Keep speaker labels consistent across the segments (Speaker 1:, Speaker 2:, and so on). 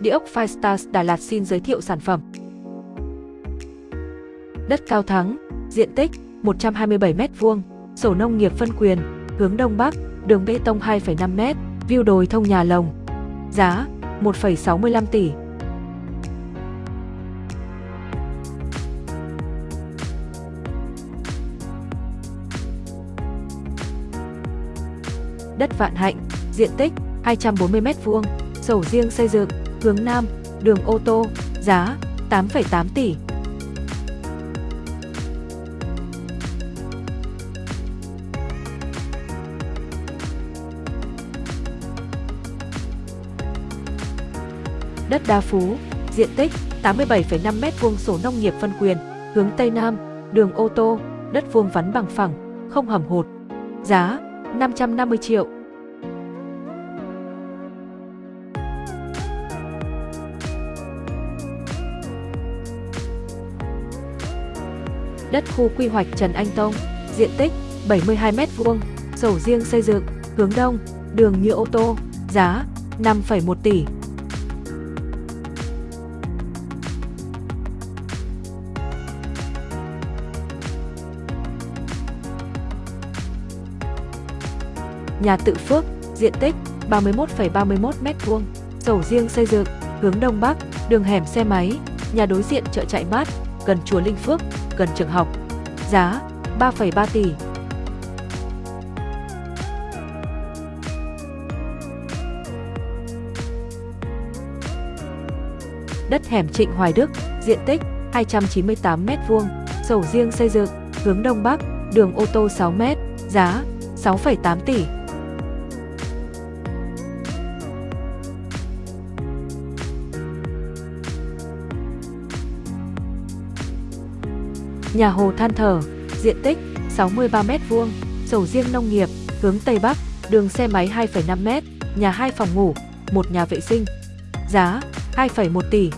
Speaker 1: Địa ốc Firestars Đà Lạt xin giới thiệu sản phẩm. Đất Cao Thắng, diện tích 127m2, sổ nông nghiệp phân quyền, hướng Đông Bắc, đường bê tông 2,5m, view đồi thông nhà lồng. Giá 1,65 tỷ. Đất Vạn Hạnh, diện tích 240m2, sổ riêng xây dựng, hướng Nam, đường ô tô, giá 8,8 tỷ. Đất Đa Phú, diện tích 87,5 m2 sổ nông nghiệp phân quyền, hướng Tây Nam, đường ô tô, đất vuông vắn bằng phẳng, không hầm hột. Giá 550 triệu. Đất khu quy hoạch Trần Anh Tông, diện tích 72 m2, sổ riêng xây dựng, hướng đông, đường nhựa ô tô, giá 5,1 tỷ. Nhà tự Phước, diện tích 31,31 m2, sổ riêng xây dựng, hướng Đông Bắc, đường hẻm xe máy, nhà đối diện chợ chạy mát, gần chùa Linh Phước, gần trường học. Giá 3,3 tỷ. Đất hẻm Trịnh Hoài Đức, diện tích 298 m2, sổ riêng xây dựng, hướng Đông Bắc, đường ô tô 6 m, giá 6,8 tỷ. Nhà Hồ Than Thở, diện tích 63m2, sầu riêng nông nghiệp, hướng Tây Bắc, đường xe máy 2,5m, nhà 2 phòng ngủ, một nhà vệ sinh. Giá 2,1 tỷ.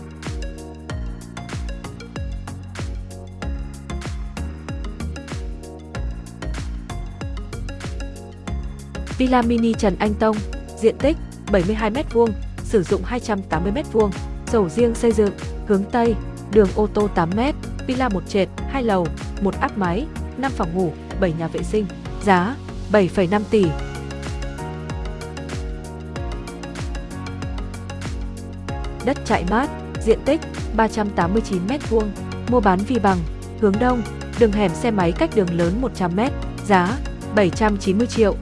Speaker 1: Villa Mini Trần Anh Tông, diện tích 72m2, sử dụng 280m2, sổ riêng xây dựng, hướng Tây, đường ô tô 8m, villa một trệt, hai lầu, một áp máy, 5 phòng ngủ, 7 nhà vệ sinh, giá 7,5 tỷ. Đất chạy mát, diện tích 389 m2, mua bán vi bằng, hướng đông, đường hẻm xe máy cách đường lớn 100 m, giá 790 triệu.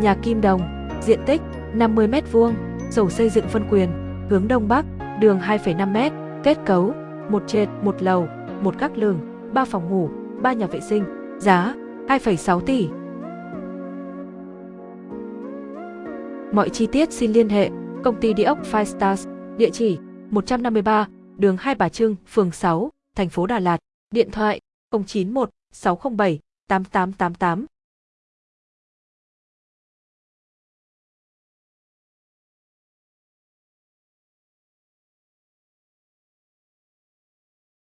Speaker 1: Nhà Kim Đồng, diện tích 50 m2, sổ xây dựng phân quyền, hướng Đông Bắc, đường 2,5 m, kết cấu, một trệt, một lầu, một các lường, 3 phòng ngủ, 3 nhà vệ sinh, giá 2,6 tỷ. Mọi chi tiết xin liên hệ công ty địa ốc Five Stars, địa chỉ 153, đường Hai Bà Trưng, phường 6, thành phố Đà Lạt, điện thoại 091 607 8888.